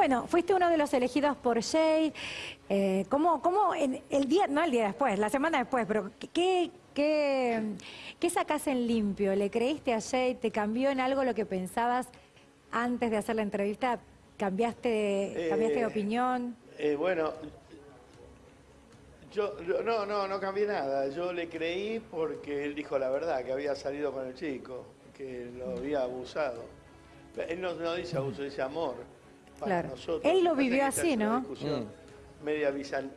Bueno, fuiste uno de los elegidos por Jay. Eh, ¿cómo, cómo en el día, no el día después, la semana después, pero ¿qué, qué, qué sacás en limpio? ¿Le creíste a Jay? ¿Te cambió en algo lo que pensabas antes de hacer la entrevista? ¿Cambiaste, cambiaste de Eh, opinión? Eh, bueno, yo, yo- no, no, no cambié nada. Yo le creí porque él dijo la verdad, que había salido con el chico, que lo había abusado. Él no, no dice abuso, dice amor. Para Claro. nosotros. Él lo vivió así, ¿no? discusión media bizantina.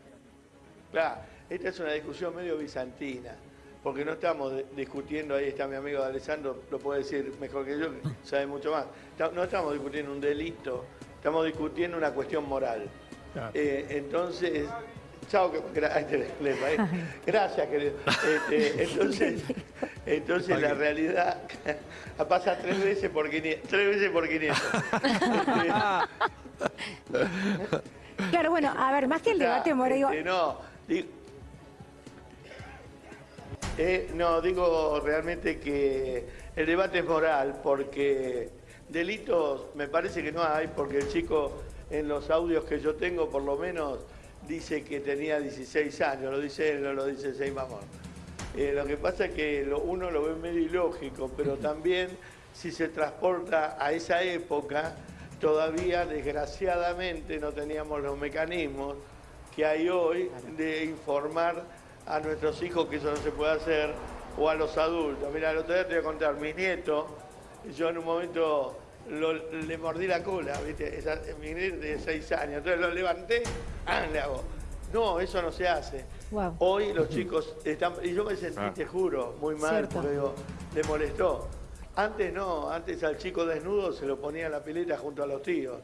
Claro, esta es una discusión medio bizantina. Porque no estamos discutiendo, ahí está mi amigo Alessandro, lo puede decir mejor que yo, que sabe mucho más. No estamos discutiendo un delito, estamos discutiendo una cuestión moral. Claro. Eh, entonces, chao, ¿eh? gracias, querido. Este, entonces, entonces la realidad pasa tres veces por 500. Tres veces por 500. Claro, bueno, a ver, más que el debate digo, Este, no, di- eh, no, digo realmente que el debate es moral porque delitos me parece que no hay porque el chico en los audios que yo tengo por lo menos dice que tenía 16 años, lo dice él, no lo dice Seymour. Eh, lo que pasa es que lo- uno lo ve medio ilógico, pero también si se transporta a esa época, todavía desgraciadamente no teníamos los mecanismos que hay hoy de informar a nuestros hijos que eso no se puede hacer o a los adultos. Mira, el otro día te voy a contar, mi nieto, yo en un momento lo- le mordí la cola, ¿viste? Esa- mi nieto de seis años, entonces lo levanté, ¡ah! le hago. No, eso no se hace. Wow. Hoy los chicos están, y yo me sentí, Ah. te juro, muy mal, Cierto. porque digo, le molestó. Antes no, antes al chico desnudo se lo ponía en la pileta junto a los tíos.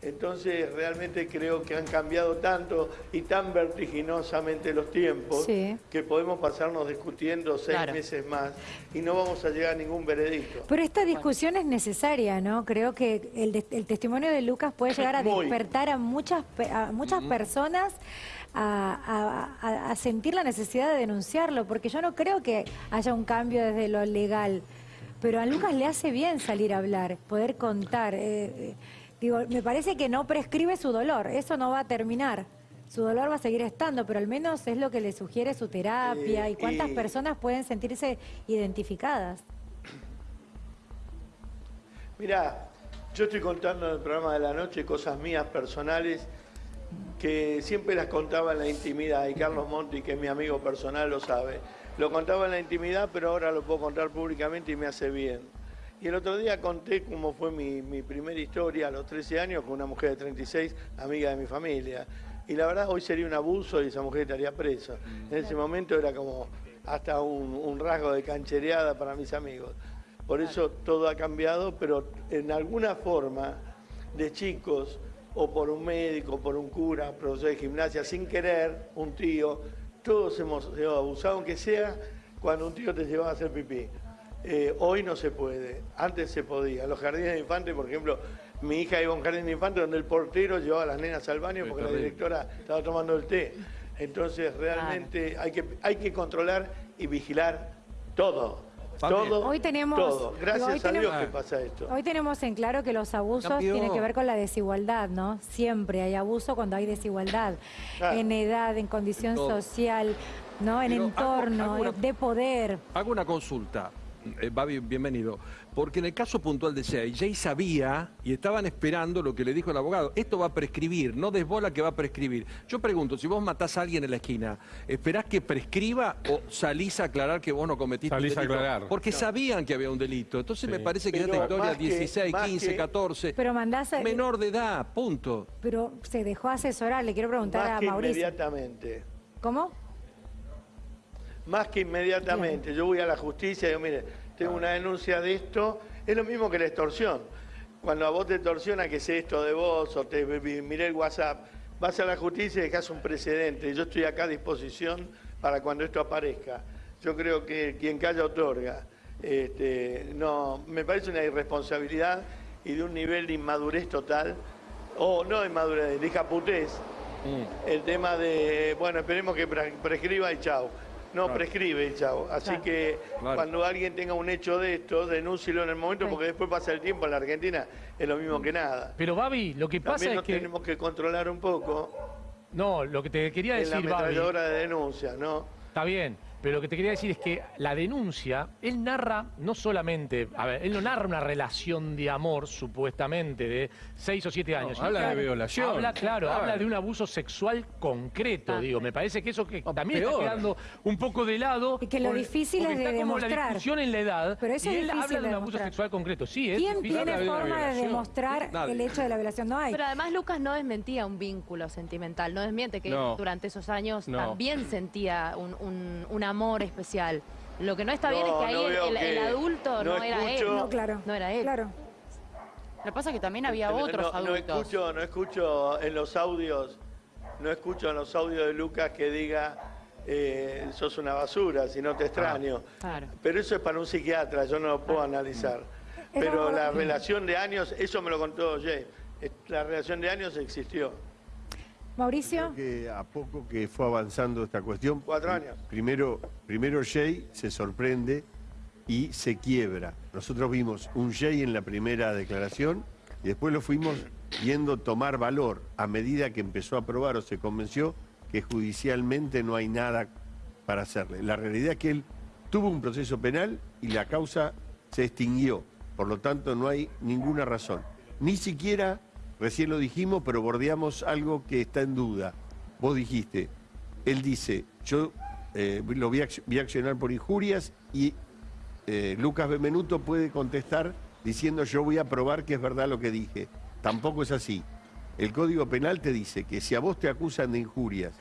Entonces realmente creo que han cambiado tanto y tan vertiginosamente los tiempos Sí. que podemos pasarnos discutiendo seis Claro. meses más y no vamos a llegar a ningún veredicto. Pero esta discusión es necesaria, ¿no? Creo que el, de- el testimonio de Lucas puede llegar a Muy. despertar a muchas, pe- a muchas personas a, a- a- a sentir la necesidad de denunciarlo, porque yo no creo que haya un cambio desde lo legal. Pero a Lucas le hace bien salir a hablar, poder contar. eh, eh, digo, me parece que no prescribe su dolor, eso no va a terminar. Su dolor va a seguir estando, pero al menos es lo que le sugiere su terapia Eh, y cuántas personas pueden sentirse identificadas. Mirá, yo estoy contando en el programa de la noche cosas mías personales que siempre las contaba en la intimidad y Carlos Monti, que es mi amigo personal, lo sabe. Lo contaba en la intimidad, pero ahora lo puedo contar públicamente y me hace bien. Y el otro día conté cómo fue mi, mi primera historia a los 13 años con una mujer de 36, amiga de mi familia. Y la verdad, hoy sería un abuso y esa mujer estaría presa. En ese momento era como hasta un, un rasgo de canchereada para mis amigos. Por eso todo ha cambiado, pero en alguna forma de chicos, o por un médico, o por un cura, profesor de gimnasia, sin querer, un tío, todos hemos sido abusados, aunque sea cuando un tío te llevaba a hacer pipí. Eh, hoy no se puede, antes se podía. Los jardines de infantes, por ejemplo, mi hija iba a un jardín de infantes donde el portero llevaba a las nenas al baño porque la directora estaba tomando el té. Entonces realmente hay, que, hay que controlar y vigilar todo. Todo, Hoy tenemos- todo. digo, Gracias hoy a Dios que pasa esto. Hoy tenemos en claro que los abusos tienen que ver con la desigualdad, ¿no? Siempre hay abuso cuando hay desigualdad. Claro. En edad, en condición En social, ¿no? En Pero hago- entorno, hago una- de poder. Hago una consulta. Eh, Babi, bienvenido. Porque en el caso puntual de Jay, Jay sabía y estaban esperando lo que le dijo el abogado. Esto va a prescribir, no desbola que va a prescribir. Yo pregunto, si vos matás a alguien en la esquina, ¿esperás que prescriba o salís a aclarar que vos no cometiste Salís un a delito? aclarar. Porque sabían que había un delito. Entonces Sí. me parece que ya Pero esta historia, que- 16, más 15, que- 14, Pero mandás, a- menor de edad, punto. pero se dejó asesorar. Le quiero preguntar Más a que Mauricio. inmediatamente. ¿Cómo? Más que inmediatamente. Yo voy a la justicia y digo, mire, tengo una denuncia de esto. Es lo mismo que la extorsión. Cuando a vos te extorsiona que sé esto de vos o te miré el WhatsApp, vas a la justicia y dejás un precedente. Yo estoy acá a disposición para cuando esto aparezca. Yo creo que quien calla otorga. Este, no, me parece una irresponsabilidad y de un nivel de inmadurez total, o no inmadurez, de caputez, el tema de, bueno, esperemos que pre- prescriba y chau. No prescribe, chavo. Así Claro. que Claro. cuando alguien tenga un hecho de esto, denúncielo en el momento, Sí. porque después pasa el tiempo en la Argentina, es lo mismo que nada. Pero Babi, lo que pasa También es nos que... tenemos que controlar un poco No, lo que te quería en la decir, Babi, ametralladora de denuncias, ¿no? está bien, pero lo que te quería decir es que la denuncia, él narra no solamente, a ver, él no narra una relación de amor, supuestamente, de seis o siete años. habla de violación. Habla, claro, habla de un abuso sexual concreto, Ah. digo. Me parece que eso que también está quedando un poco de lado. Y que lo por- difícil es de está como la demostrar. discusión en la edad. Pero eso y es él difícil habla de de un abuso demostrar. sexual concreto. Sí, es ¿Quién difícil. tiene Habla de una forma de violación. demostrar Nadie. el hecho de la violación? No hay. Pero además Lucas no desmentía un vínculo sentimental, no desmiente que No. durante esos años No. también sentía un, un- un amor especial. Lo que no está bien es No, que ahí no el, adulto no, no era él. No, claro. No era él. Claro. Lo que pasa es que también había No- otros no, adultos. escucho, no escucho en los audios, no escucho en los audios de Lucas que diga eh, sos una basura, si no te extraño. Claro. Pero eso es para un psiquiatra, yo no lo puedo analizar. Pero la relación de años, eso me lo contó Jay, la relación de años existió. Mauricio. que a poco que fue avanzando esta cuestión. Cuatro años. Primero, primero Jay se sorprende y se quiebra. Nosotros vimos un Jay en la primera declaración y después lo fuimos viendo tomar valor a medida que empezó a probar o se convenció que judicialmente no hay nada para hacerle. La realidad es que él tuvo un proceso penal y la causa se extinguió. Por lo tanto, no hay ninguna razón. Ni siquiera, recién lo dijimos, pero bordeamos algo que está en duda. Vos dijiste, él dice, yo eh, lo voy a, accionar por injurias y eh, Lucas Benvenuto puede contestar diciendo yo voy a probar que es verdad lo que dije. Tampoco es así. El Código Penal te dice que si a vos te acusan de injurias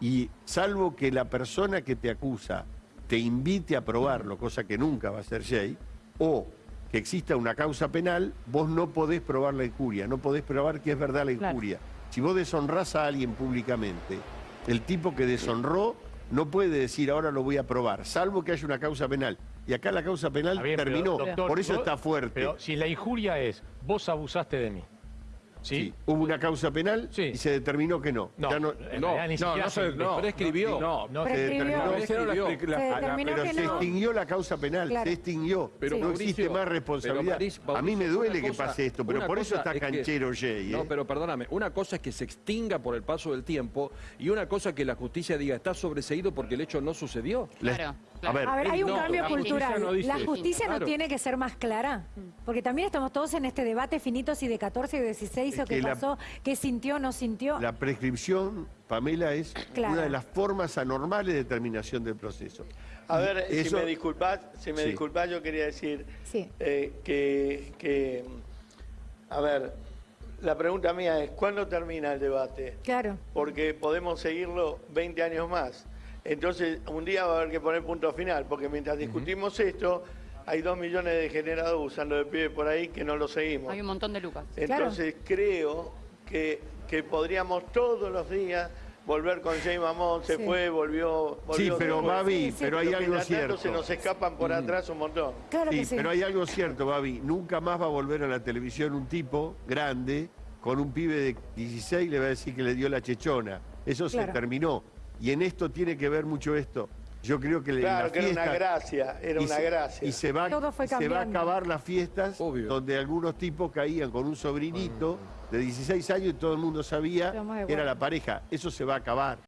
y salvo que la persona que te acusa te invite a probarlo, cosa que nunca va a ser Jay, o que exista una causa penal, vos no podés probar la injuria, no podés probar que es verdad la Claro. injuria. Si vos deshonrás a alguien públicamente, el tipo que deshonró no puede decir ahora lo voy a probar, salvo que haya una causa penal. Y acá la causa penal pero, terminó, doctor, por eso está fuerte. Pero si la injuria es, vos abusaste de mí. ¿Sí? Sí, Hubo una causa penal Sí. y se determinó que no. No, Ya no- No, ni no, no se- no, No, prescribió. no, se Prescribió. determinó- Se la- la- Se determinó pero que se no. extinguió la causa penal, Claro. se extinguió. Pero, no Mauricio, existe más responsabilidad. Mauricio, a mí me duele una que cosa- pase esto, pero por eso cosa está es que- canchero Jay. No, ¿eh? pero perdóname, una cosa es que se extinga por el paso del tiempo y una cosa es que la justicia diga está sobreseído porque el hecho no sucedió. La- Claro, A ver, A ver, hay un no, cambio la justicia cultural. no dice la eso. justicia no Claro. tiene que ser más clara. Porque también estamos todos en este debate finito si de 14 y 16 Es o qué pasó, qué sintió, no sintió. la prescripción, Pamela, es Claro. una de las formas anormales de terminación del proceso. A ver, eso- si me disculpás, si me Sí. disculpás, yo quería decir Sí. eh, que, que, a ver, la pregunta mía es, ¿cuándo termina el debate? Claro. Porque podemos seguirlo 20 años más. Entonces, un día va a haber que poner punto final, porque mientras discutimos esto, hay dos millones de degenerados usando de pie por ahí que no lo seguimos. Hay un montón de Lucas. Entonces, creo que, que podríamos todos los días volver con Jay Mamón, se Sí. fue, volvió, volvió. Sí, pero. Babi, Sí, sí. pero hay algo cierto. se nos escapan por atrás un montón. Claro Sí, que sí. pero hay algo cierto, Babi. Nunca más va a volver a la televisión un tipo grande con un pibe de 16 y le va a decir que le dio la chechona. Eso Claro. se terminó. Y en esto tiene que ver mucho esto. Yo creo que Claro, la que era una gracia, era y una se- gracia. Y se va, Todo fue y se va a acabar las fiestas Obvio. donde algunos tipos caían con un sobrinito de 16 años y todo el mundo sabía que era la pareja. Eso se va a acabar.